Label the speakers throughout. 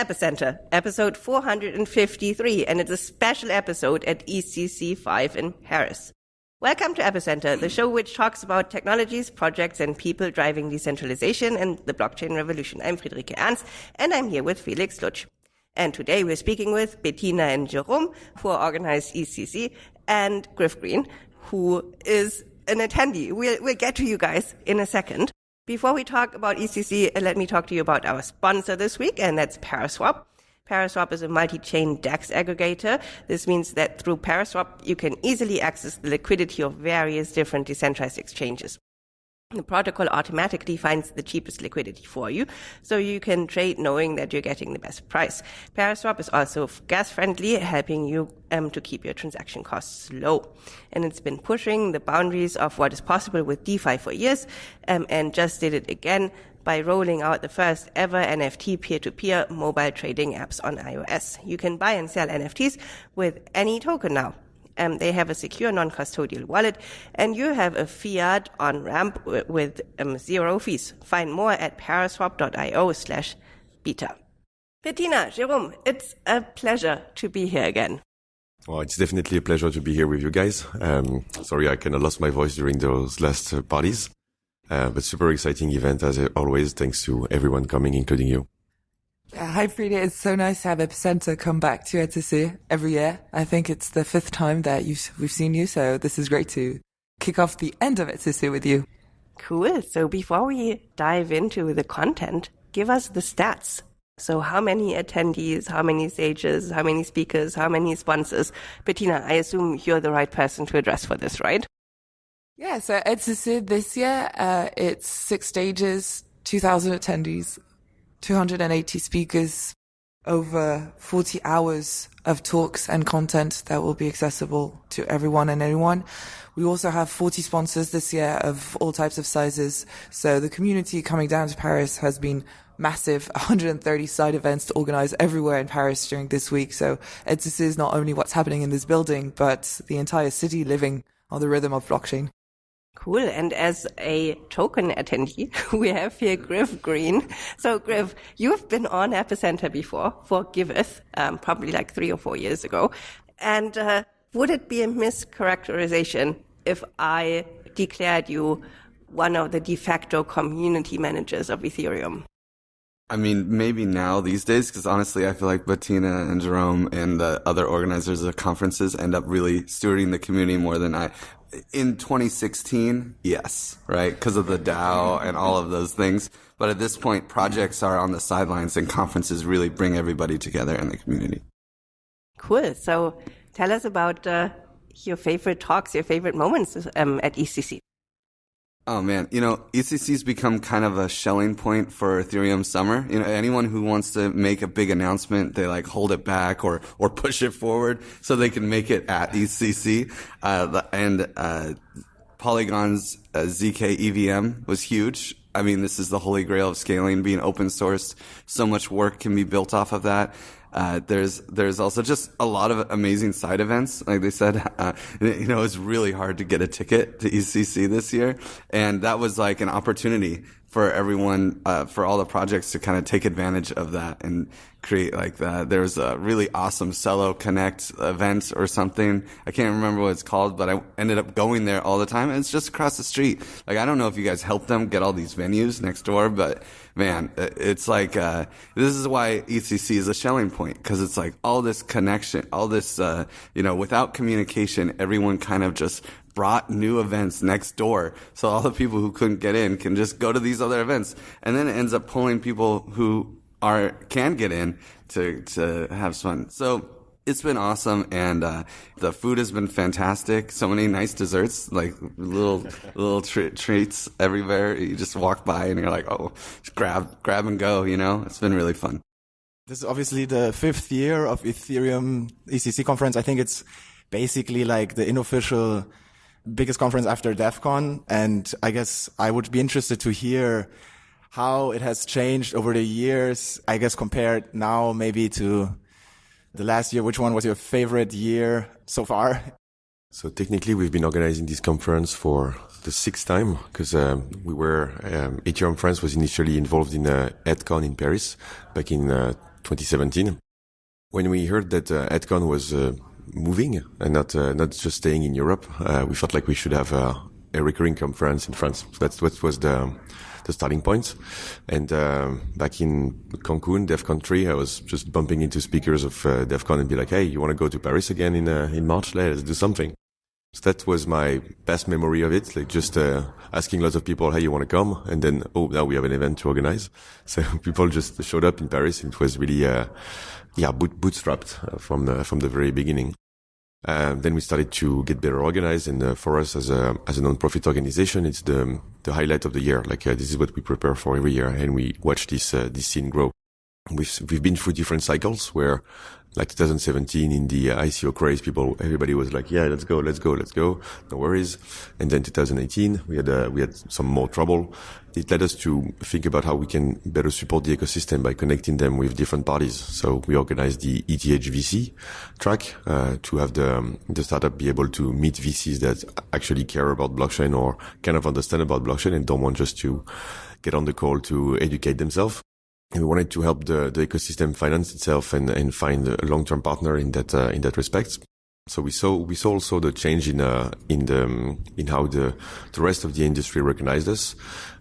Speaker 1: Epicenter, episode 453, and it's a special episode at ECC 5 in Paris. Welcome to Epicenter, the show which talks about technologies, projects, and people driving decentralization and the blockchain revolution. I'm Friederike Ernst, and I'm here with Felix Lutsch. And today we're speaking with Bettina and Jerome, who organize ECC, and Griff Green, who is an attendee. We'll, we'll get to you guys in a second. Before we talk about ECC, uh, let me talk to you about our sponsor this week, and that's Paraswap. Paraswap is a multi-chain DEX aggregator. This means that through Paraswap, you can easily access the liquidity of various different decentralized exchanges. The protocol automatically finds the cheapest liquidity for you, so you can trade knowing that you're getting the best price. Paraswap is also gas friendly, helping you um, to keep your transaction costs low. And it's been pushing the boundaries of what is possible with DeFi for years, um, and just did it again by rolling out the first ever NFT peer-to-peer mobile trading apps on iOS. You can buy and sell NFTs with any token now. Um, they have a secure non-custodial wallet, and you have a fiat on ramp with um, zero fees. Find more at paraswap.io slash beta. Bettina, Jerome, it's a pleasure to be here again.
Speaker 2: Well, it's definitely a pleasure to be here with you guys. Um, sorry, I kind of lost my voice during those last uh, parties. Uh, but super exciting event as always. Thanks to everyone coming, including you.
Speaker 3: Hi, Frida. It's so nice to have Epicenter come back to ETC every year. I think it's the fifth time that we've seen you, so this is great to kick off the end of ETC with you.
Speaker 1: Cool. So before we dive into the content, give us the stats. So how many attendees, how many stages, how many speakers, how many sponsors? Bettina, I assume you're the right person to address for this, right?
Speaker 3: Yeah, so ETC this year, uh, it's six stages, 2,000 attendees, 280 speakers, over 40 hours of talks and content that will be accessible to everyone and anyone. We also have 40 sponsors this year of all types of sizes. So the community coming down to Paris has been massive 130 side events to organize everywhere in Paris during this week. So this is not only what's happening in this building, but the entire city living on the rhythm of blockchain.
Speaker 1: Cool. And as a token attendee, we have here Griff Green. So Griff, you've been on Epicenter before for Giveth, um, probably like three or four years ago. And uh, would it be a mischaracterization if I declared you one of the de facto community managers of Ethereum?
Speaker 4: I mean, maybe now these days, because honestly, I feel like Bettina and Jerome and the other organizers of conferences end up really stewarding the community more than I in 2016, yes, right? Because of the DAO and all of those things. But at this point, projects are on the sidelines and conferences really bring everybody together in the community.
Speaker 1: Cool. So tell us about uh, your favorite talks, your favorite moments um, at ECC.
Speaker 4: Oh man, you know, ECC's become kind of a Schelling point for Ethereum summer. You know, anyone who wants to make a big announcement, they like hold it back or, or push it forward so they can make it at ECC. Uh, and, uh, Polygon's uh, ZK EVM was huge. I mean, this is the holy grail of scaling, being open sourced. So much work can be built off of that. Uh, there's there's also just a lot of amazing side events. Like they said, uh, you know, it's really hard to get a ticket to ECC this year, and that was like an opportunity for everyone, uh, for all the projects to kind of take advantage of that and create like that. There's a really awesome Celo Connect event or something. I can't remember what it's called, but I ended up going there all the time. And it's just across the street. Like, I don't know if you guys help them get all these venues next door, but man, it's like, uh, this is why ECC is a Schelling point because it's like all this connection, all this, uh, you know, without communication, everyone kind of just brought new events next door. So all the people who couldn't get in can just go to these other events. And then it ends up pulling people who are, can get in to, to have fun. So it's been awesome and uh, the food has been fantastic so many nice desserts like little little treats everywhere you just walk by and you're like oh just grab grab and go you know it's been really fun
Speaker 5: this is obviously the fifth year of ethereum ecc conference i think it's basically like the unofficial biggest conference after Devcon. And I guess I would be interested to hear how it has changed over the years. I guess compared now maybe to the last year. Which one was your favorite year so far?
Speaker 2: So technically, we've been organizing this conference for the sixth time because um, we were um, Ethereum France was initially involved in uh, EDCON in Paris back in uh, 2017. When we heard that uh, EDCON was uh, moving and not uh, not just staying in Europe, uh, we felt like we should have a, a recurring conference in France. So that's what was the the starting point. And uh, back in Cancun, Devcon three, I was just bumping into speakers of uh, CON and be like, "Hey, you want to go to Paris again in uh, in March? Let's do something." So that was my best memory of it, like just uh, asking lots of people, "Hey, you want to come?" And then, oh, now we have an event to organize. So people just showed up in Paris. And it was really, uh, yeah, boot- bootstrapped from the from the very beginning. Um, then we started to get better organized, and uh, for us as a as a non-profit organization, it's the the highlight of the year. Like uh, this is what we prepare for every year, and we watch this uh, this scene grow. We've we've been through different cycles where, like 2017 in the ICO craze, people everybody was like, yeah, let's go, let's go, let's go, no worries. And then 2018, we had uh, we had some more trouble. It led us to think about how we can better support the ecosystem by connecting them with different parties. So we organized the ETH VC track uh, to have the um, the startup be able to meet VCs that actually care about blockchain or kind of understand about blockchain and don't want just to get on the call to educate themselves. And we wanted to help the, the ecosystem finance itself and, and find a long-term partner in that uh, in that respect. So we saw we saw also the change in uh, in the um, in how the the rest of the industry recognized us.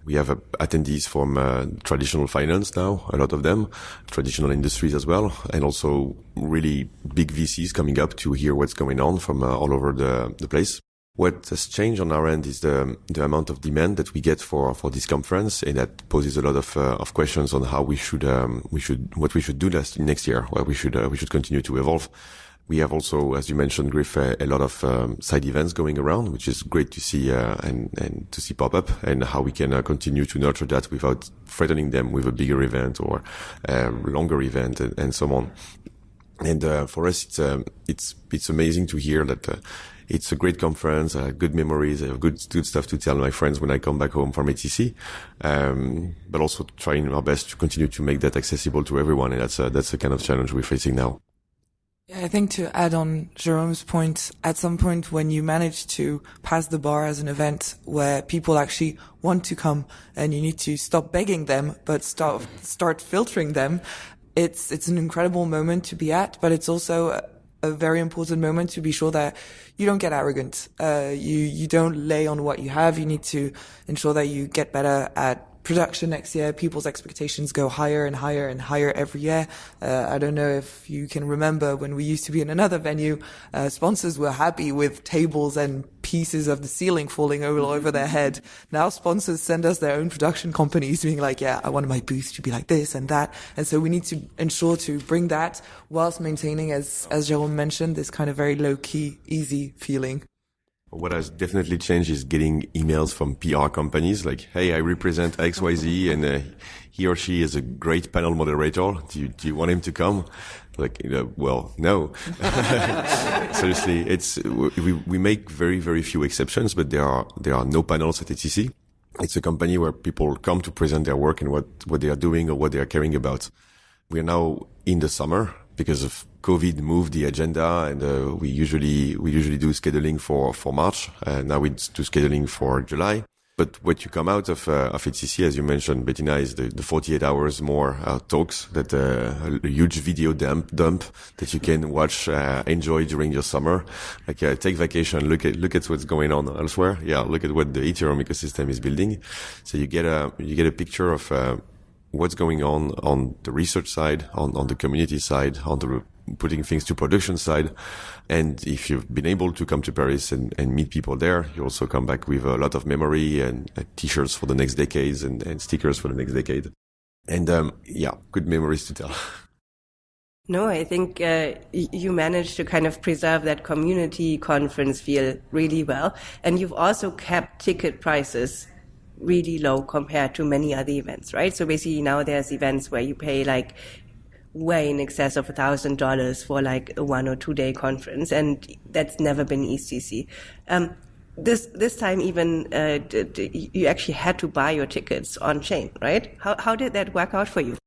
Speaker 2: We have uh, attendees from uh, traditional finance now, a lot of them, traditional industries as well, and also really big VCs coming up to hear what's going on from uh, all over the the place. What has changed on our end is the the amount of demand that we get for for this conference, and that poses a lot of uh, of questions on how we should um, we should what we should do next next year, where we should uh, we should continue to evolve. We have also, as you mentioned, Griff, a, a lot of um, side events going around, which is great to see uh, and and to see pop up, and how we can uh, continue to nurture that without threatening them with a bigger event or a longer event and, and so on. And uh, for us, it's um, it's it's amazing to hear that uh, it's a great conference. I have good memories. I have good good stuff to tell my friends when I come back home from ATC. Um, but also trying our best to continue to make that accessible to everyone, and that's a, that's the kind of challenge we're facing now.
Speaker 3: Yeah, I think to add on Jerome's point, at some point when you manage to pass the bar as an event where people actually want to come and you need to stop begging them, but start, start filtering them, it's, it's an incredible moment to be at, but it's also a, very important moment to be sure that you don't get arrogant. Uh, you, you don't lay on what you have. You need to ensure that you get better at production next year, people's expectations go higher and higher and higher every year. Uh, I don't know if you can remember when we used to be in another venue, uh, sponsors were happy with tables and pieces of the ceiling falling all over their head. Now sponsors send us their own production companies being like, yeah, I want my booth to be like this and that. And so we need to ensure to bring that whilst maintaining, as, as Jerome mentioned, this kind of very low key, easy feeling.
Speaker 2: What has definitely changed is getting emails from PR companies like, "Hey, I represent XYZ, and uh, he or she is a great panel moderator. Do you do you want him to come?" Like, you know, well, no. Seriously, it's we we make very very few exceptions, but there are there are no panels at ETC. It's a company where people come to present their work and what what they are doing or what they are caring about. We are now in the summer because of COVID moved the agenda and uh, we usually we usually do scheduling for for March. Uh, now we do scheduling for July. But what you come out of uh, of ETC, as you mentioned, Bettina, is the, the 48 hours more uh, talks that uh, a huge video dump dump that you can watch, uh, enjoy during your summer. Like uh, take vacation, look at look at what's going on elsewhere. Yeah, look at what the Ethereum ecosystem is building. So you get a you get a picture of uh, what's going on on the research side, on on the community side, on the putting things to production side. And if you've been able to come to Paris and, and meet people there, you also come back with a lot of memory and t-shirts for the next decades and, and stickers for the next decade. And, um, yeah, good memories to tell.
Speaker 1: No, I think uh, you managed to kind of preserve that community conference feel really well. And you've also kept ticket prices really low compared to many other events, right? So basically now there's events where you pay like way in excess of a thousand dollars for like a one or two day conference, and that's never been ECC. Um, this this time even uh, d- d- you actually had to buy your tickets on chain, right? How how did that work out for you?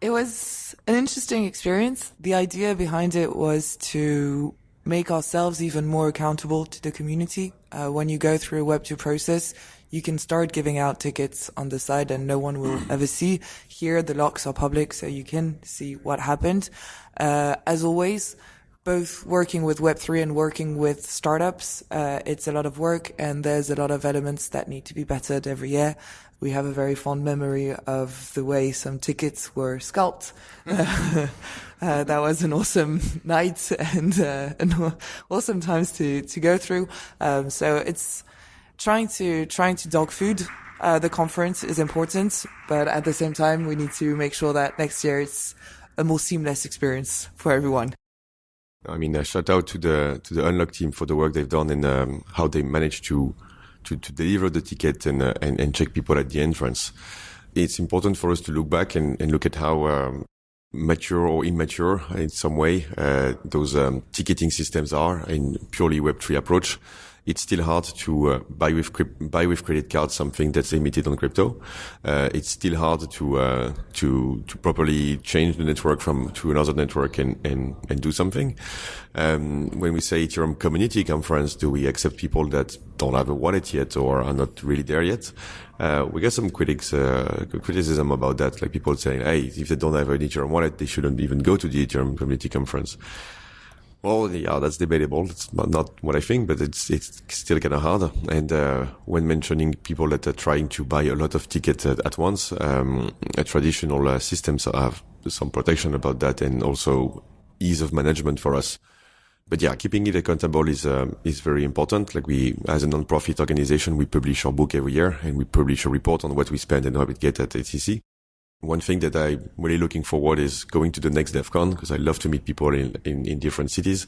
Speaker 3: It was an interesting experience. The idea behind it was to make ourselves even more accountable to the community. Uh, when you go through a Web2 process, you can start giving out tickets on the side and no one will ever see. Here, the locks are public, so you can see what happened. Uh, as always, both working with Web3 and working with startups, uh, it's a lot of work and there's a lot of elements that need to be bettered every year. We have a very fond memory of the way some tickets were scalped. uh, that was an awesome night and uh, an awesome times to to go through. Um, so it's trying to trying to dog food uh, the conference is important, but at the same time, we need to make sure that next year it's a more seamless experience for everyone.
Speaker 2: I mean, uh, shout out to the to the Unlock team for the work they've done and um, how they managed to to, to deliver the ticket and, uh, and, and check people at the entrance. It's important for us to look back and, and look at how um, mature or immature in some way uh, those um, ticketing systems are in purely Web3 approach it's still hard to uh, buy with buy with credit card something that's limited on crypto. Uh, it's still hard to uh, to to properly change the network from to another network and and, and do something. Um, when we say Ethereum community conference, do we accept people that don't have a wallet yet or are not really there yet? Uh, we get some critics, uh, criticism about that, like people saying, "Hey, if they don't have an Ethereum wallet, they shouldn't even go to the Ethereum community conference." Well, yeah, that's debatable. It's not what I think, but it's it's still kind of hard. And uh, when mentioning people that are trying to buy a lot of tickets at, at once, um, a traditional uh, systems have some protection about that, and also ease of management for us. But yeah, keeping it accountable is uh, is very important. Like we, as a non-profit organization, we publish our book every year, and we publish a report on what we spend and how we get at EthCC. One thing that I'm really looking forward is going to the next Devcon because I love to meet people in, in, in different cities.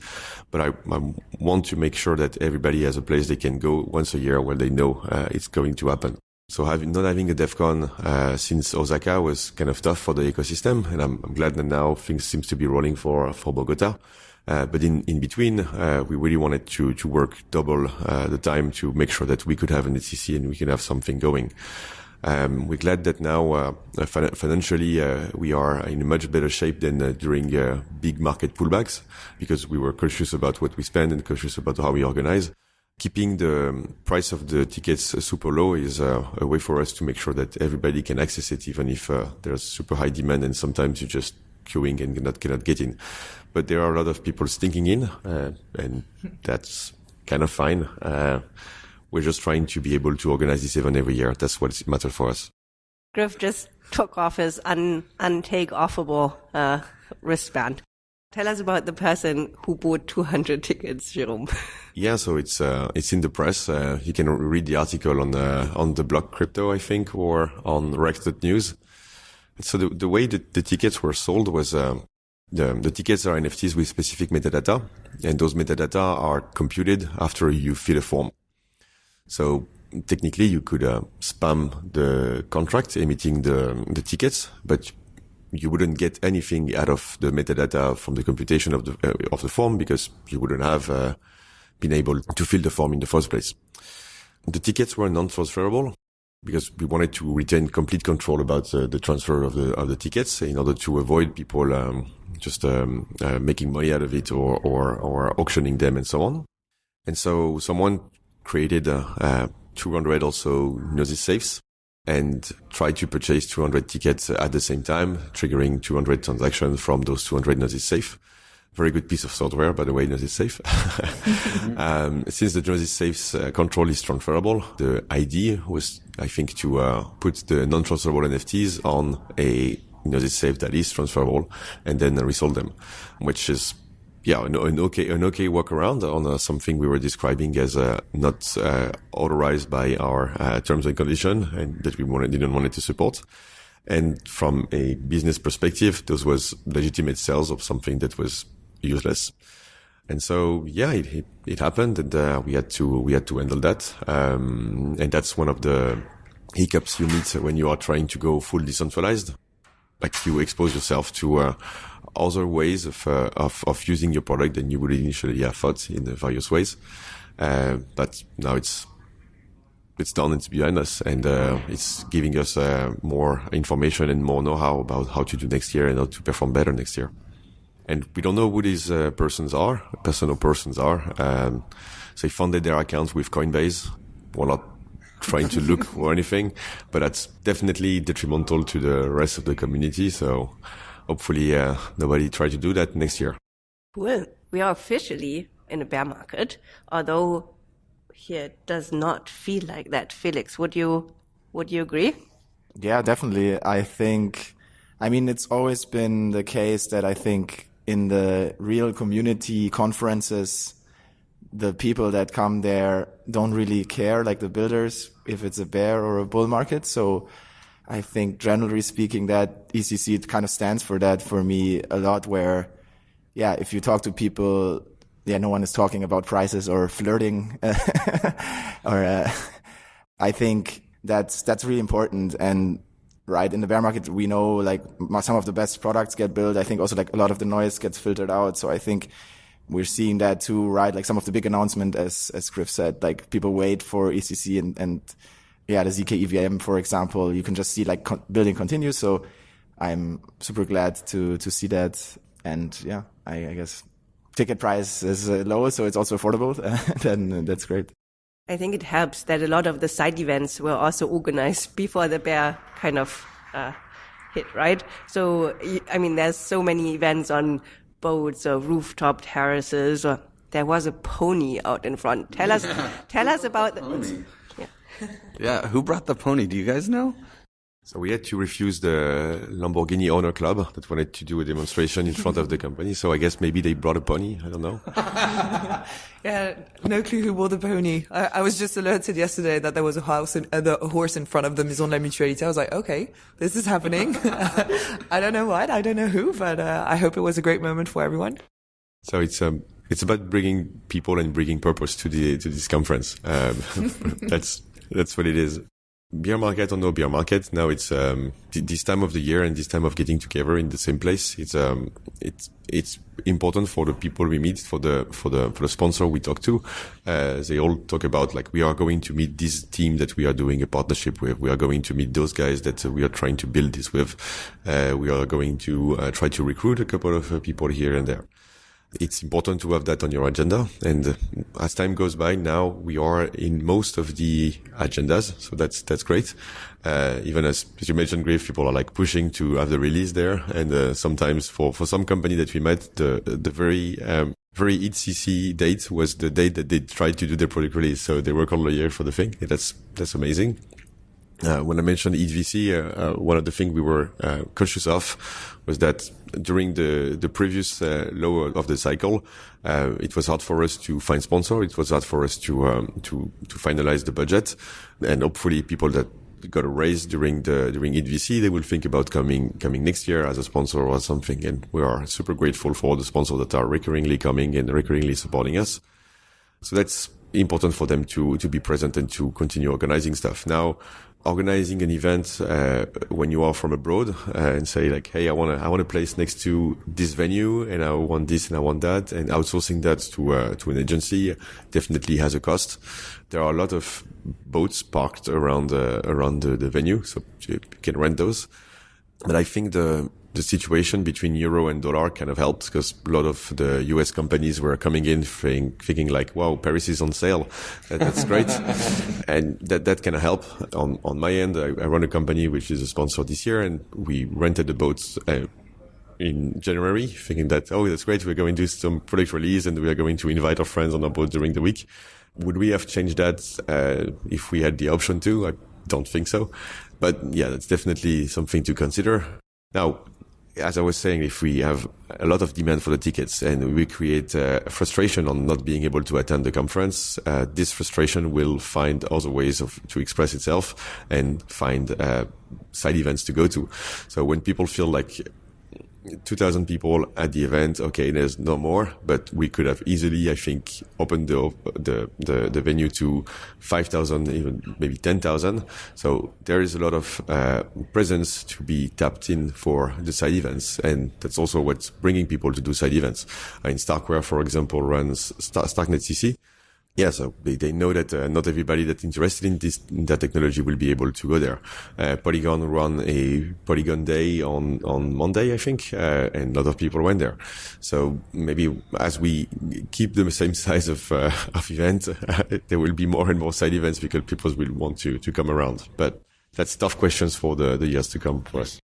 Speaker 2: But I, I, want to make sure that everybody has a place they can go once a year where they know uh, it's going to happen. So having, not having a Devcon uh, since Osaka was kind of tough for the ecosystem. And I'm, I'm glad that now things seems to be rolling for, for Bogota. Uh, but in, in between, uh, we really wanted to, to work double uh, the time to make sure that we could have an EthCC and we can have something going. Um, we're glad that now uh, financially uh, we are in a much better shape than uh, during uh, big market pullbacks because we were cautious about what we spend and cautious about how we organize. Keeping the um, price of the tickets uh, super low is uh, a way for us to make sure that everybody can access it, even if there's super high demand and sometimes you just queuing and cannot, cannot get in. But there are a lot of people stinking in, and that's kind of fine we're just trying to be able to organize this event every year. That's what matters for us.
Speaker 1: Griff just took off his un, untake offable uh, wristband. Tell us about the person who bought 200 tickets, Jerome.
Speaker 2: yeah, so it's uh, it's in the press. Uh, you can read the article on the on the blog crypto, I think, or on Rex.news. So the, the way that the tickets were sold was uh, the, the tickets are NFTs with specific metadata, and those metadata are computed after you fill a form. So technically you could uh, spam the contract emitting the, the tickets, but you wouldn't get anything out of the metadata from the computation of the, uh, of the form because you wouldn't have uh, been able to fill the form in the first place. The tickets were non-transferable because we wanted to retain complete control about uh, the transfer of the of the tickets in order to avoid people um, just um, uh, making money out of it or, or or auctioning them and so on. And so someone created uh, uh, 200 also Gnosis safes and tried to purchase 200 tickets at the same time, triggering 200 transactions from those 200 Gnosis safe. Very good piece of software, by the way, Gnosis Safe. um, since the Gnosis Safe's uh, control is transferable, the idea was, I think, to uh, put the non-transferable NFTs on a Gnosis Safe that is transferable and then resold them, which is yeah, an, an, okay, an okay workaround on uh, something we were describing as uh, not uh, authorized by our uh, terms and condition, and that we wanted, didn't want it to support. And from a business perspective, this was legitimate sales of something that was useless. And so, yeah, it, it, it happened, and uh, we had to we had to handle that. Um, and that's one of the hiccups you meet when you are trying to go full decentralized. Like you expose yourself to uh, other ways of, uh, of, of using your product than you would initially have thought in various ways. Uh, but now it's it's done. It's behind us, and uh, it's giving us uh, more information and more know-how about how to do next year and how to perform better next year. And we don't know who these uh, persons are, personal persons are. Um, so they funded their accounts with Coinbase. We're not trying to look or anything, but that's definitely detrimental to the rest of the community. So hopefully, uh, nobody try to do that next year.
Speaker 1: Well, we are officially in a bear market, although here it does not feel like that. Felix, would you would you agree?
Speaker 5: Yeah, definitely. I think, I mean, it's always been the case that I think in the real community conferences, the people that come there don't really care, like the builders, if it's a bear or a bull market. So I think generally speaking, that ECC kind of stands for that for me a lot where, yeah, if you talk to people, yeah, no one is talking about prices or flirting or, uh, I think that's, that's really important. And right in the bear market, we know like some of the best products get built. I think also like a lot of the noise gets filtered out. So I think we're seeing that too, right? Like some of the big announcement, as, as Griff said, like people wait for ECC and, and yeah, the ZK EVM, for example, you can just see like con- building continues. So I'm super glad to, to see that. And yeah, I, I guess ticket price is uh, low, so it's also affordable. then that's great.
Speaker 1: I think it helps that a lot of the side events were also organized before the bear kind of uh, hit, right? So, I mean, there's so many events on boats or rooftop terraces or there was a pony out in front. Tell us, tell us about the
Speaker 4: pony. Yeah. yeah, who brought the pony? Do you guys know?
Speaker 2: So we had to refuse the Lamborghini owner club that wanted to do a demonstration in front of the company. So I guess maybe they brought a pony. I don't know.
Speaker 3: yeah, no clue who wore the pony. I, I, was just alerted yesterday that there was a house in, uh, a horse in front of the Maison de la Mutualité. I was like, okay, this is happening. I don't know what, I don't know who, but uh, I hope it was a great moment for everyone.
Speaker 2: So it's um, it's about bringing people and bringing purpose to the to this conference. Um, that's that's what it is beer market or no beer market. Now it's um, th- this time of the year and this time of getting together in the same place it's um it's it's important for the people we meet for the for the for the sponsor we talk to. Uh, they all talk about like we are going to meet this team that we are doing a partnership with. We are going to meet those guys that we are trying to build this with. Uh, we are going to uh, try to recruit a couple of uh, people here and there it's important to have that on your agenda. And as time goes by, now we are in most of the agendas. So that's, that's great. Uh, even as, as you mentioned, Griff, people are like pushing to have the release there. And, uh, sometimes for, for some company that we met, the, the very, um, very ECC date was the date that they tried to do their product release. So they work all the year for the thing. That's, that's amazing. Uh, when I mentioned EVC, uh, uh, one of the things we were cautious of was that during the the previous uh, low of the cycle, uh, it was hard for us to find sponsor. It was hard for us to um, to to finalize the budget, and hopefully people that got a raise during the during EVC, they will think about coming coming next year as a sponsor or something. And we are super grateful for all the sponsors that are recurringly coming and recurringly supporting us. So that's important for them to to be present and to continue organizing stuff. Now, organizing an event uh, when you are from abroad uh, and say like, hey, I want to I want a place next to this venue and I want this and I want that, and outsourcing that to uh, to an agency definitely has a cost. There are a lot of boats parked around around the, the venue, so you can rent those. But I think the the situation between euro and dollar kind of helped because a lot of the US companies were coming in thinking, thinking like, wow, Paris is on sale. That, that's great. and that, that kind of help on, on my end. I, I, run a company which is a sponsor this year and we rented the boats uh, in January thinking that, oh, that's great. We're going to do some product release and we are going to invite our friends on our boat during the week. Would we have changed that uh, if we had the option to? I don't think so. But yeah, that's definitely something to consider. Now, as I was saying, if we have a lot of demand for the tickets and we create uh, frustration on not being able to attend the conference, uh, this frustration will find other ways of to express itself and find uh, side events to go to. So when people feel like 2,000 people at the event. Okay, there's no more, but we could have easily, I think, opened the the the, the venue to 5,000, even maybe 10,000. So there is a lot of uh, presence to be tapped in for the side events, and that's also what's bringing people to do side events. In Starkware, for example, runs Star- Starknet CC. Yeah, so they, they know that uh, not everybody that's interested in this in that technology will be able to go there. Uh, Polygon run a Polygon day on on Monday, I think, uh, and a lot of people went there. So maybe as we keep the same size of uh, of event, there will be more and more side events because people will want to to come around. But that's tough questions for the the years to come for us.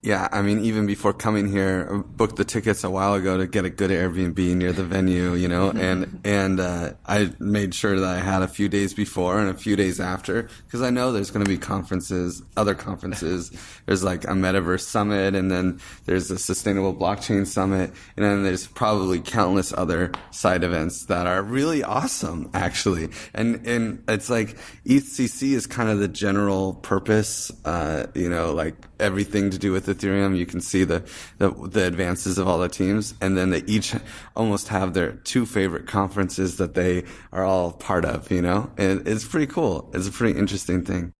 Speaker 4: Yeah, I mean, even before coming here, I booked the tickets a while ago to get a good Airbnb near the venue, you know, and, and, uh, I made sure that I had a few days before and a few days after, because I know there's going to be conferences, other conferences. There's like a metaverse summit, and then there's a sustainable blockchain summit, and then there's probably countless other side events that are really awesome, actually. And, and it's like EthCC is kind of the general purpose, uh, you know, like everything to do with Ethereum. You can see the, the, the advances of all the teams, and then they each almost have their two favorite conferences that they are all part of. You know, and it's pretty cool. It's a pretty interesting thing.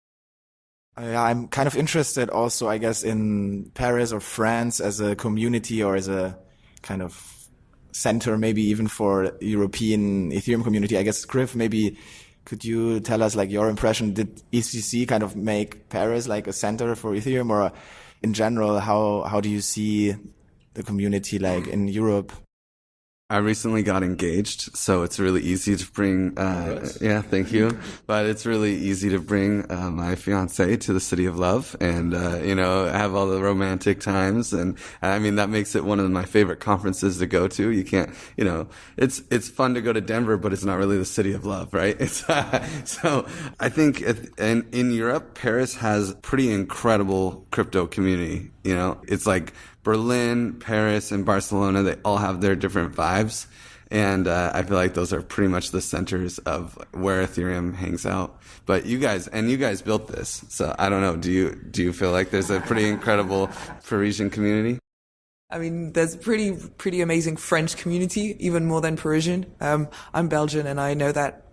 Speaker 5: Yeah, I'm kind of interested also, I guess, in Paris or France as a community or as a kind of center, maybe even for European Ethereum community. I guess, Griff, maybe could you tell us like your impression? Did ECC kind of make Paris like a center for Ethereum or uh, in general, how, how do you see the community like in Europe?
Speaker 4: I recently got engaged, so it's really easy to bring, uh, yeah, thank you. But it's really easy to bring, uh, my fiance to the city of love and, uh, you know, have all the romantic times. And I mean, that makes it one of my favorite conferences to go to. You can't, you know, it's, it's fun to go to Denver, but it's not really the city of love, right? It's, so I think in, in Europe, Paris has pretty incredible crypto community. You know, it's like, Berlin, Paris, and Barcelona, they all have their different vibes. And uh, I feel like those are pretty much the centers of where Ethereum hangs out. But you guys, and you guys built this, so I don't know. Do you do you feel like there's a pretty incredible Parisian community?
Speaker 3: I mean, there's pretty pretty amazing French community, even more than Parisian. Um, I'm Belgian, and I know that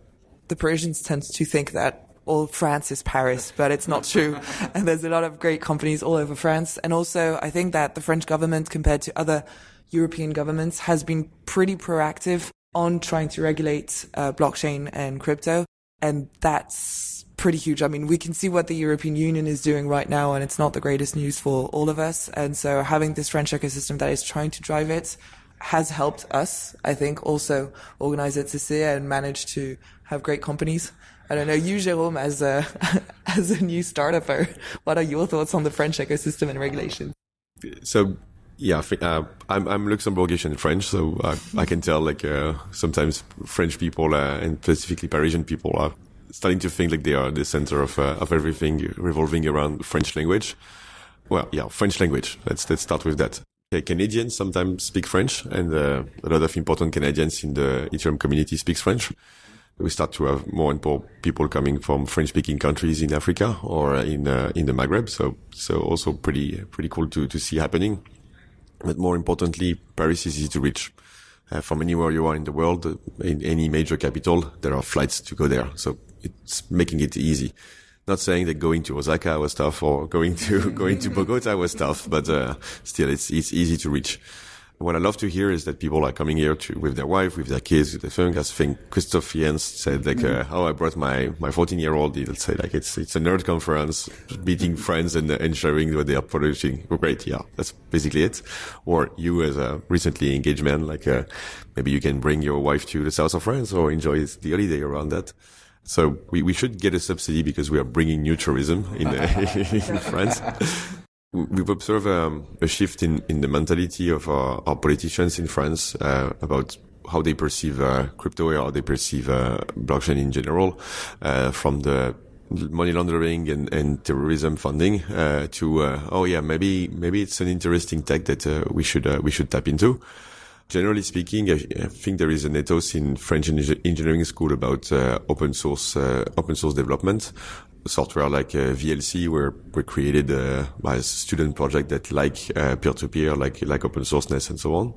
Speaker 3: the Parisians tend to think that all France is Paris, but it's not true. and there's a lot of great companies all over France. And also, I think that the French government, compared to other European governments, has been pretty proactive on trying to regulate uh, blockchain and crypto. And that's pretty huge. I mean, we can see what the European Union is doing right now, and it's not the greatest news for all of us. And so having this French ecosystem that is trying to drive it has helped us, I think, also organize EthCC and manage to have great companies. I don't know, you, Jérôme, as a, as a new startuper, what are your thoughts on the French ecosystem and regulation?
Speaker 2: So, yeah, uh, I'm, I'm Luxembourgish and French, so I, I can tell like uh, sometimes French people uh, and specifically Parisian people are starting to think like they are the center of uh, of everything revolving around French language. Well, yeah, French language. Let's let's start with that. Okay, Canadians sometimes speak French, and uh, a lot of important Canadians in the Ethereum community speaks French we start to have more and more people coming from French-speaking countries in Africa or in uh, in the Maghreb. So so also pretty pretty cool to to see happening. But more importantly, Paris is easy to reach. Uh, from anywhere you are in the world, in any major capital, there are flights to go there. So it's making it easy. Not saying that going to Osaka was tough or going to going to Bogota was tough, but uh, still, it's it's easy to reach what I love to hear is that people are coming here to, with their wife, with their kids, with their family. I think Christoph Jentzsch said like, mm. uh, how I brought my, my 14 year old. He'll say like, it's, it's a nerd conference, meeting friends and, and sharing what they are producing. Oh, great. Yeah. That's basically it. Or you as a recently engaged man, like, uh, maybe you can bring your wife to the south of France or enjoy the holiday around that. So we, we should get a subsidy because we are bringing new tourism in, in France we've observed um, a shift in, in the mentality of our, our politicians in France uh, about how they perceive uh, crypto or how they perceive uh, blockchain in general, uh, from the money laundering and, and terrorism funding uh, to uh, oh yeah maybe maybe it's an interesting tech that we should we should tap into. Generally speaking, I, I, think there is an ethos in French engineering school about open source open source development software like uh, VLC were were created uh, by a student project that like uh, peer-to-peer, like like open sourceness and so on.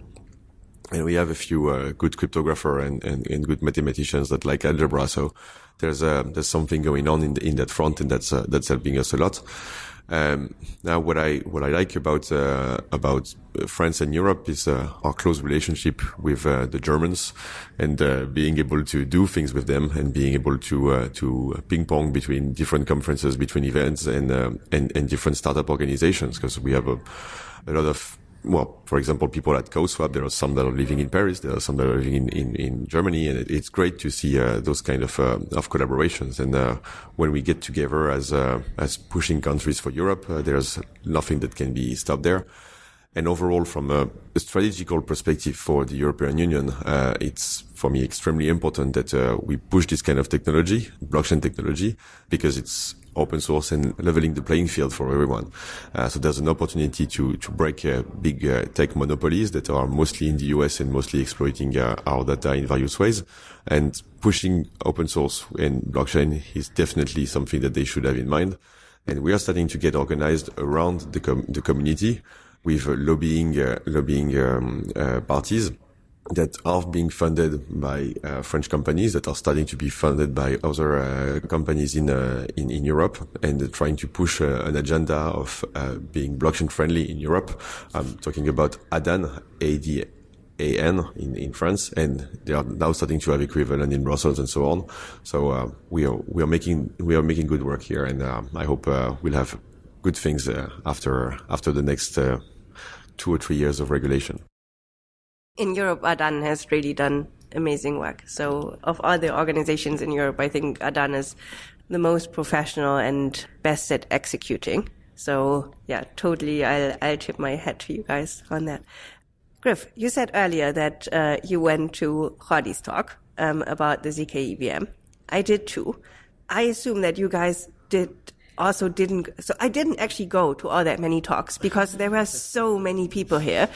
Speaker 2: And we have a few uh, good cryptographer and, and, and, good mathematicians that like algebra. So there's uh, there's something going on in the, in that front, and that's uh, that's helping us a lot. Um, now, what I what I like about uh, about France and Europe is uh, our close relationship with uh, the Germans, and being able to do things with them, and being able to to ping pong between different conferences, between events, and and, and different startup organizations, because we have a, a lot of well, for example, people at CowSwap, there are some that are living in Paris, there are some that are living in, in, in Germany, and it, it's great to see uh, those kind of uh, of collaborations. And uh, when we get together as uh, as pushing countries for Europe, uh, there's nothing that can be stopped there. And overall, from a, strategical perspective for the European Union, uh, it's for me extremely important that we push this kind of technology, blockchain technology, because it's open source and leveling the playing field for everyone. Uh, so there's an opportunity to to break uh, big uh, tech monopolies that are mostly in the US and mostly exploiting uh, our data in various ways. And pushing open source and blockchain is definitely something that they should have in mind. And we are starting to get organized around the com- the community with uh, lobbying uh, lobbying um, parties that are being funded by uh, French companies that are starting to be funded by other uh, companies in, uh, in, in Europe and trying to push uh, an agenda of uh, being blockchain friendly in Europe. I'm talking about ADAN, A-D-A-N in, in France, and they are now starting to have equivalent in Brussels and so on. So uh, we are we are making we are making good work here, and I hope we'll have good things after after the next two or three years of regulation
Speaker 1: in Europe, Adan has really done amazing work. So of all the organizations in Europe, I think Adan is the most professional and best at executing. So yeah, totally. I'll, I'll tip my hat to you guys on that. Griff, you said earlier that uh, you went to Jordi's talk um, about the ZK EVM. I did too. I assume that you guys did also didn't. So I didn't actually go to all that many talks because there were so many people here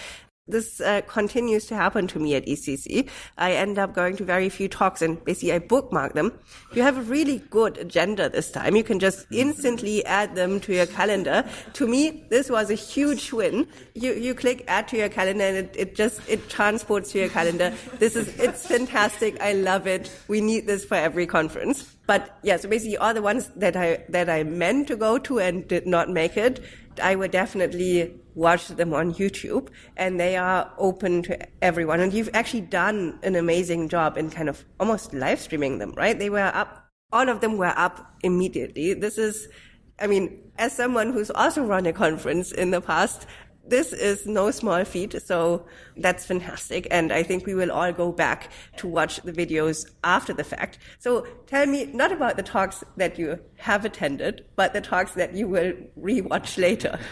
Speaker 1: this uh, continues to happen to me at ECC. I end up going to very few talks and basically I bookmark them. You have a really good agenda this time. You can just instantly add them to your calendar. To me, this was a huge win. You, you click add to your calendar and it, it just, it transports to your calendar. This is, it's fantastic. I love it. We need this for every conference. But yeah, so basically all the ones that I, that I meant to go to and did not make it, I would definitely watch them on YouTube and they are open to everyone. And you've actually done an amazing job in kind of almost live streaming them, right? They were up, all of them were up immediately. This is, I mean, as someone who's also run a conference in the past, this is no small feat. So that's fantastic. And I think we will all go back to watch the videos after the fact. So tell me not about the talks that you have attended, but the talks that you will rewatch later.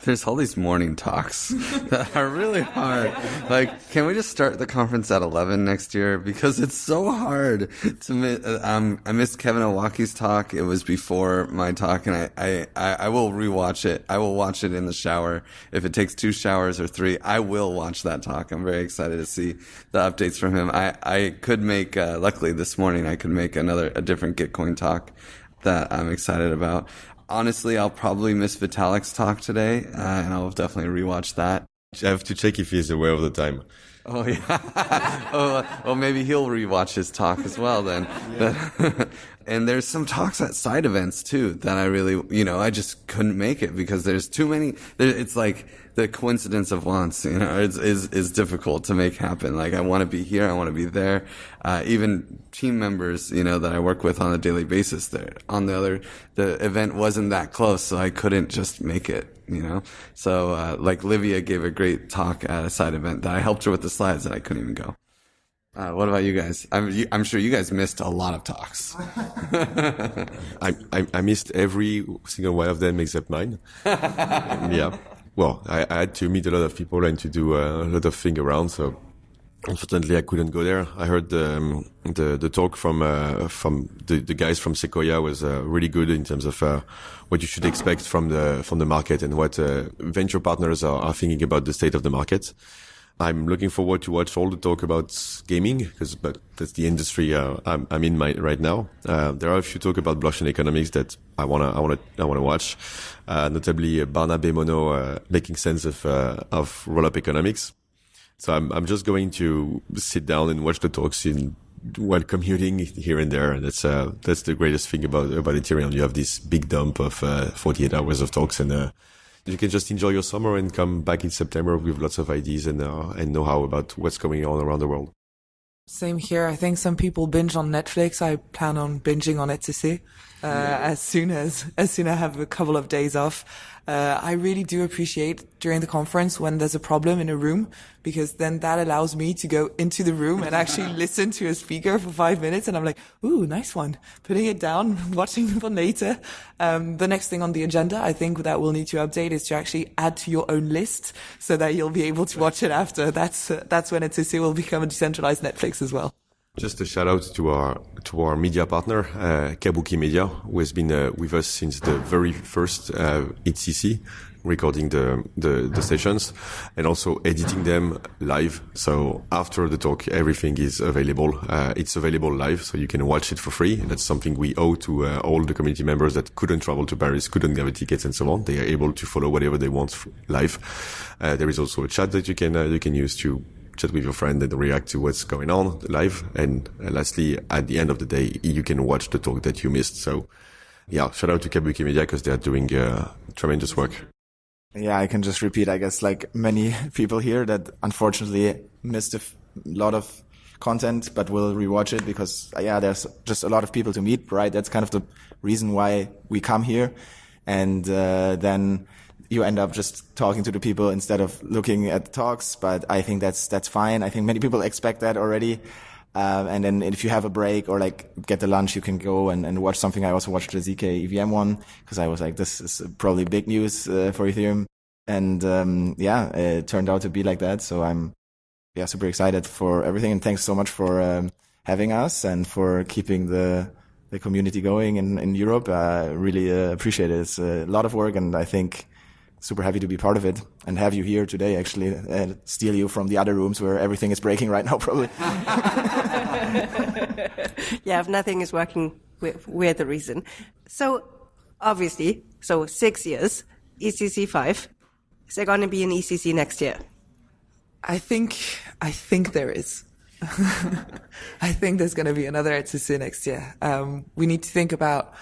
Speaker 4: There's all these morning talks that are really hard. Like, can we just start the conference at 11 next year? Because it's so hard to miss. Um, I missed Kevin Owocki's talk. It was before my talk, and I, I, I will rewatch it. I will watch it in the shower. If it takes two showers or three, I will watch that talk. I'm very excited to see the updates from him. I, I could make, uh, luckily this morning, I could make another, a different Gitcoin talk that I'm excited about honestly, I'll probably miss Vitalik's talk today, uh, and I'll definitely rewatch that.
Speaker 2: I have to check if he's aware of the time.
Speaker 4: Oh yeah. oh, well, maybe he'll rewatch his talk as well then. Yeah. and there's some talks at side events too that I really, you know, I just couldn't make it because there's too many. There, it's like the coincidence of wants, you know, is, is, is difficult to make happen. Like I want to be here. I want to be there. Uh, even team members, you know, that I work with on a daily basis there on the other, the event wasn't that close. So I couldn't just make it, you know? So, uh, like Livia gave a great talk at a side event that I helped her with the slides and I couldn't even go. Uh, what about you guys? I'm, you, I'm, sure you guys missed a lot of talks.
Speaker 2: I, I, I, missed every single one of them except mine. yeah well, I, I, had to meet a lot of people and to do a lot of things around. So unfortunately, I couldn't go there. I heard um, the the talk from uh, from the, the guys from Sequoia was uh, really good in terms of uh, what you should expect from the from the market and what uh, venture partners are, are thinking about the state of the market. I'm looking forward to watch all the talk about gaming because but that's the industry uh, I'm, I'm, in my, right now. Uh, there are a few talk about blockchain economics that I wanna I wanna I wanna watch, uh, notably uh, Barnabé Monnot uh, making sense of uh, of roll-up economics. So I'm I'm just going to sit down and watch the talks in while commuting here and there. And that's that's the greatest thing about about Ethereum. You have this big dump of uh, 48 hours of talks, and you can just enjoy your summer and come back in September with lots of ideas and uh, and know how about what's going on around the world.
Speaker 3: Same here. I think some people binge on Netflix. I plan on binging on EthCC uh, yeah. as soon as as soon as I have a couple of days off. Uh, I really do appreciate during the conference when there's a problem in a room because then that allows me to go into the room and actually listen to a speaker for five minutes and I'm like, ooh, nice one. Putting it down, watching for later. Um, the next thing on the agenda, I think that we'll need to update is to actually add to your own list so that you'll be able to watch it after. That's, uh, that's when it's, it will become a decentralized Netflix as well.
Speaker 2: Just a shout out to our to our media partner, uh, Kabuki Media, who has been uh, with us since the very first uh, EthCC, recording the, the, the sessions and also editing them live. So after the talk, everything is available. Uh, it's available live, so you can watch it for free. That's something we owe to uh, all the community members that couldn't travel to Paris, couldn't get tickets, and so on. They are able to follow whatever they want live. Uh, there is also a chat that you can uh, you can use to chat with your friend and react to what's going on live. And uh, lastly, at the end of the day, you can watch the talk that you missed. So yeah, shout out to Kabuki Media because they are doing uh, tremendous work.
Speaker 5: Yeah, I can just repeat, I guess, like many people here that unfortunately missed a lot of content, but will rewatch it because, uh, yeah, there's just a lot of people to meet, right? That's kind of the reason why we come here. And, uh, then you end up just talking to the people instead of looking at the talks. But I think that's that's fine. I think many people expect that already. Um, and then if you have a break or like get the lunch, you can go and, and watch something. I also watched the ZK EVM one because I was like, this is probably big news uh, for Ethereum. And um, yeah, it turned out to be like that. So I'm yeah super excited for everything. And thanks so much for um, having us and for keeping the the community going in in Europe. I really uh, appreciate it. It's a lot of work, and I think super happy to be part of it and have you here today actually and steal you from the other rooms where everything is breaking right now probably.
Speaker 1: Yeah if nothing is working we're the reason. So obviously so six years ecc 5 is there going to be an ecc next year?
Speaker 3: I think i think there is. I think there's going to be another ecc next year. Um, we need to think about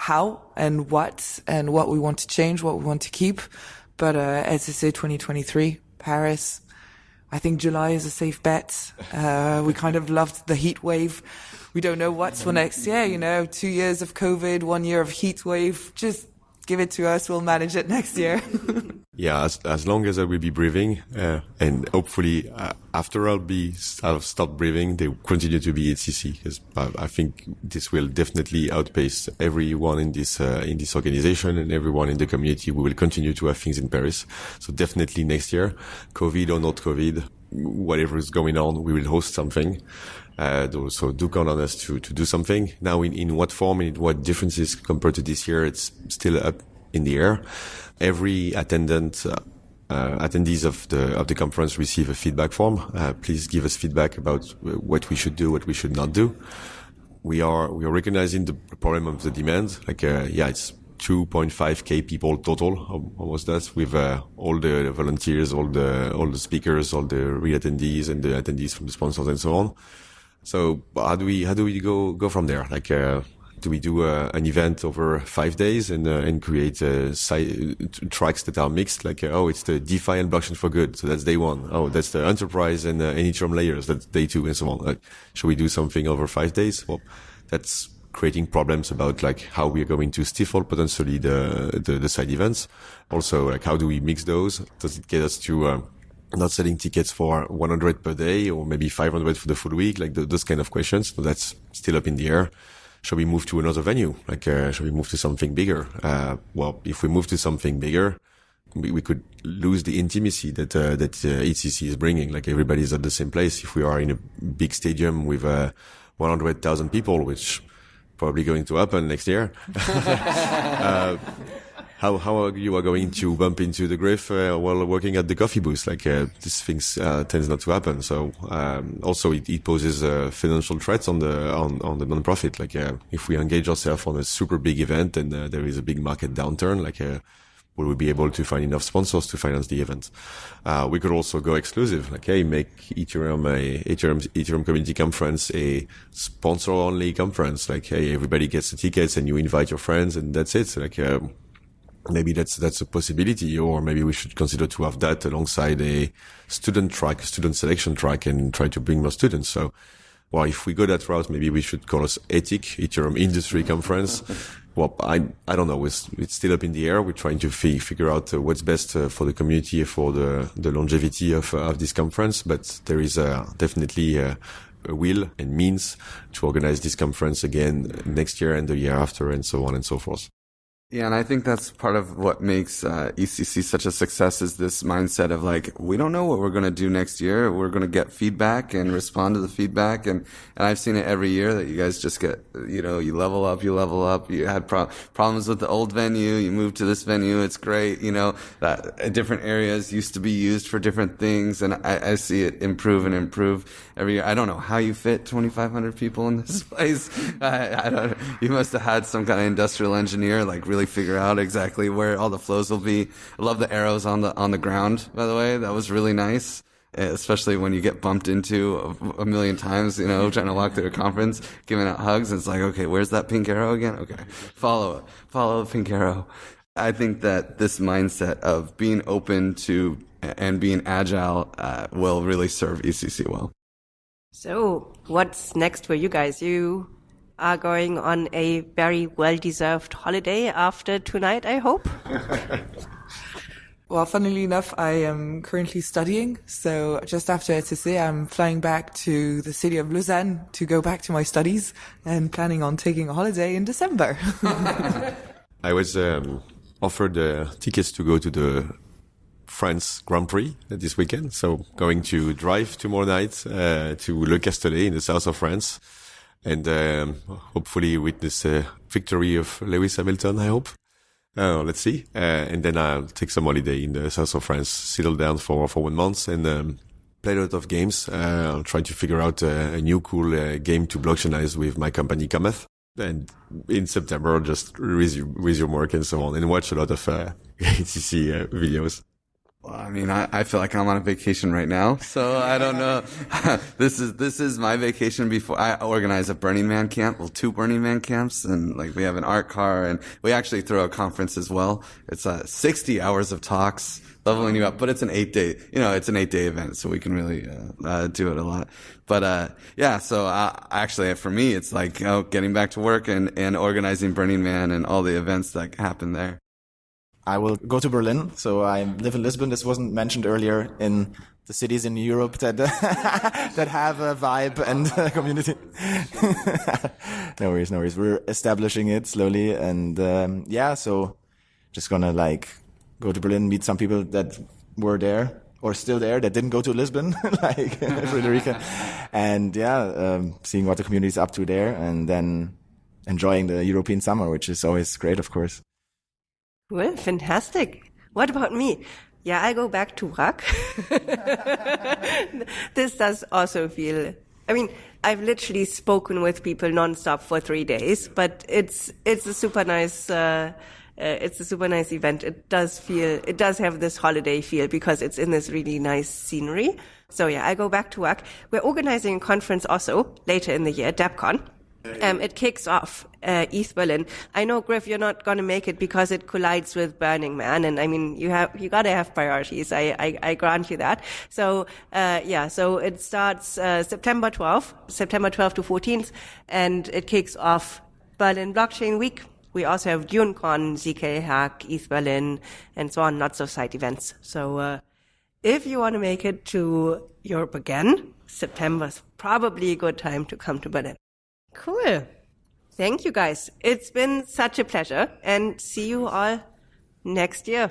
Speaker 3: how and what and what we want to change, what we want to keep. But uh, EthCC 2023, Paris, I think July is a safe bet. Uh, we kind of loved the heat wave. We don't know what's for next year, you know, two years of COVID, one year of heat wave. Just give it to us. We'll manage it next year.
Speaker 2: yeah, as, as long as I will be breathing, uh, and hopefully uh, after I'll be I'll stop breathing, they continue to be EthCC because I, I, think this will definitely outpace everyone in this uh, in this organization and everyone in the community. We will continue to have things in Paris. So definitely next year, COVID or not COVID, whatever is going on, we will host something. Uh, so do count on us to, to do something. Now, in, in what form and what differences compared to this year, it's still up in the air. Every attendant, uh, uh, attendees of the of the conference receive a feedback form. Uh, please give us feedback about what we should do, what we should not do. We are we are recognizing the problem of the demand. Like, uh, yeah, it's 2.5k people total, almost that, with uh, all the volunteers, all the all the speakers, all the re-attendees, and the attendees from the sponsors, and so on. So how do we how do we go go from there? Like, uh, do we do uh, an event over five days and uh, and create uh, tracks that are mixed? Like, uh, oh, it's the DeFi and blockchain for good, so that's day one. Oh, that's the enterprise and uh, Ethereum layers, that's day two, and so on. Like, should we do something over five days? Well, that's creating problems about like how we are going to stifle potentially the, the, the side events. Also, like how do we mix those? Does it get us to uh, not selling tickets for 100 per day or maybe 500 for the full week, like the, those kind of questions. So that's still up in the air. Shall we move to another venue? Like, uh, shall we move to something bigger? Uh, well, if we move to something bigger, we, we could lose the intimacy that, uh, that uh, EthCC is bringing. Like everybody's at the same place. If we are in a big stadium with, uh, 100,000 people, which probably going to happen next year. uh, how how are you are going to bump into the grave uh, while working at the coffee booth. Like uh, these things uh, tends not to happen. So um, also it, it poses uh, financial threats on the on on the nonprofit. Like uh, if we engage ourselves on a super big event and uh, there is a big market downturn, like will we be able to find enough sponsors to finance the event? Uh, we could also go exclusive, like, hey, make Ethereum a Ethereum, Ethereum community conference a sponsor only conference. Like, hey, everybody gets the tickets and you invite your friends and that's it. Like, um, maybe that's that's a possibility, or maybe we should consider to have that alongside a student track, a student selection track, and try to bring more students. So, well, if we go that route, maybe we should call us ETIC, Ethereum Industry Conference. well, I I don't know. It's, it's still up in the air. We're trying to f- figure out uh, what's best uh, for the community for the the longevity of uh, of this conference. But there is uh, definitely a will and means to organize this conference again next year and the year after, and so on and so forth.
Speaker 4: Yeah, and I think that's part of what makes uh, ECC such a success is this mindset of like we don't know what we're going to do next year. We're going to get feedback and respond to the feedback, and and I've seen it every year that you guys just get you know you level up, you level up. You had pro- problems with the old venue, you move to this venue. It's great, you know that different areas used to be used for different things, and I, I see it improve and improve every year. I don't know how you fit 2,500 people in this place. I, I don't. You must have had some kind of industrial engineer like really really figure out exactly where all the flows will be. I love the arrows on the on the ground. By the way, that was really nice especially when you get bumped into a, a, million times, you know, trying to walk through a conference, giving out hugs. It's like, okay, where's that pink arrow again? Okay, follow it, follow the pink arrow. I think that this mindset of being open to and being agile uh, will really serve ECC well.
Speaker 1: So, what's next for you guys? You are going on a very well deserved holiday after tonight, I hope.
Speaker 3: well, funnily enough, I am currently studying. So just after ETC, I'm flying back to the city of Lausanne to go back to my studies and planning on taking a holiday in December.
Speaker 2: I was um, offered uh, tickets to go to the France Grand Prix this weekend. So going to drive tomorrow night uh, to Le Castellet in the south of France and um, hopefully witness a victory of Lewis Hamilton. I hope. Uh, let's see. Uh, and then I'll take some holiday in the south of France, settle down for for one month, and um, play a lot of games. Uh, I'll try to figure out a, a new cool uh, game to blockchainize with my company Cometh. And in September, just resume, resume work and so on, and watch a lot of uh, uh, videos.
Speaker 4: Well, I mean, I, I feel like I'm on a vacation right now, so I don't know. this is this is my vacation before I organize a Burning Man camp. Well, two Burning Man camps, and like we have an art car, and we actually throw a conference as well. It's uh, 60 hours of talks, leveling you up, but it's an eight day. You know, it's an eight day event, so we can really uh, uh, do it a lot. But uh, yeah, so uh, actually, for me, it's like oh, getting back to work and and organizing Burning Man and all the events that happen there.
Speaker 5: I will go to Berlin. So I live in Lisbon. This wasn't mentioned earlier in the cities in Europe that that have a vibe and a community. no worries, no worries. We're establishing it slowly, and um, yeah. So just gonna like go to Berlin, meet some people that were there or still there that didn't go to Lisbon, like Frederica, and yeah, um, seeing what the community is up to there, and then enjoying the European summer, which is always great, of course.
Speaker 1: Well, fantastic. What about me? Yeah, I go back to work. this does also feel, I mean, I've literally spoken with people nonstop for three days, but it's, it's a super nice, uh, uh, it's a super nice event. It does feel, it does have this holiday feel because it's in this really nice scenery. So yeah, I go back to work. We're organizing a conference also later in the year, DappCon. Um, it kicks off uh, ETH Berlin. I know, Griff, you're not going to make it because it collides with Burning Man, and I mean, you have you got to have priorities. I, I, I grant you that. So uh, yeah, so it starts uh, September 12th, September 12th to 14th, and it kicks off Berlin Blockchain Week. We also have DuneCon, ZK Hack, ETH Berlin, and so on, lots of side events. So uh, if you want to make it to Europe again, September's probably a good time to come to Berlin. Cool. Thank you guys. It's been such a pleasure and see you all next year.